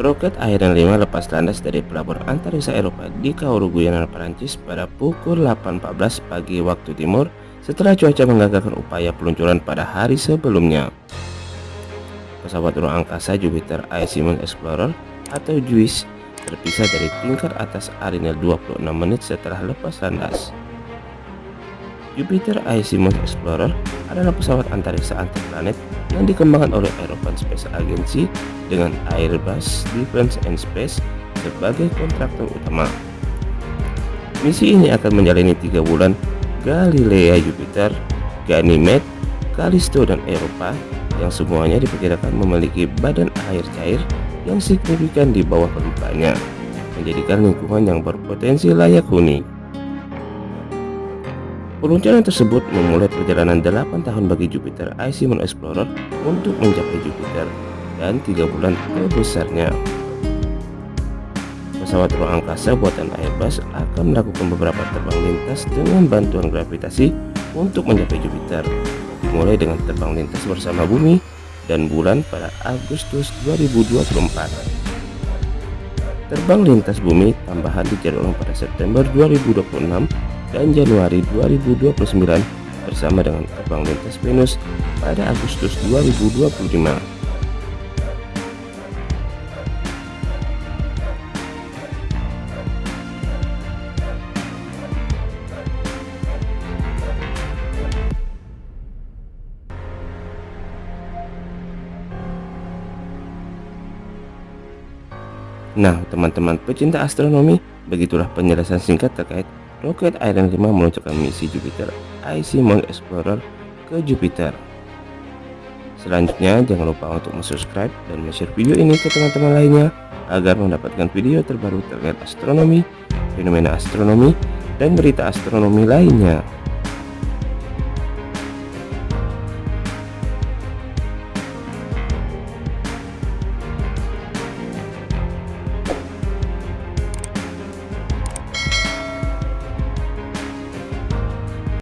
Roket Ariane 5 lepas landas dari pelabuhan antariksa Eropa di Kauru Guyana, Perancis pada pukul 8.14 pagi waktu timur setelah cuaca menggagalkan upaya peluncuran pada hari sebelumnya. Pesawat ruang angkasa Jupiter Ice Explorer atau JUICE terpisah dari tingkat atas Ariane 26 menit setelah lepas landas. Jupiter Ice Explorer adalah pesawat antariksa antar planet yang dikembangkan oleh European Space Agency dengan Airbus Defence and Space sebagai kontraktor utama. Misi ini akan menjalani tiga bulan Galilea Jupiter, Ganymede, Callisto dan Eropa yang semuanya diperkirakan memiliki badan air cair yang signifikan di bawah permukaannya, menjadikan lingkungan yang berpotensi layak huni. Peluncuran tersebut memulai perjalanan 8 tahun bagi Jupiter Icy Moon Explorer untuk mencapai Jupiter dan 3 bulan terbesarnya. Pesawat ruang angkasa buatan Airbus akan melakukan beberapa terbang lintas dengan bantuan gravitasi untuk mencapai Jupiter, mulai dengan terbang lintas bersama bumi dan bulan pada Agustus 2024. Terbang lintas bumi tambahan dijadwalkan pada September 2026 dan Januari 2029 bersama dengan terbang lintas Venus pada Agustus 2025. Nah, teman-teman pecinta astronomi, begitulah penjelasan singkat terkait roket Ariane 5 meluncurkan misi Jupiter Icy Moon Explorer ke Jupiter. Selanjutnya, jangan lupa untuk subscribe dan share video ini ke teman-teman lainnya agar mendapatkan video terbaru terkait astronomi, fenomena astronomi, dan berita astronomi lainnya.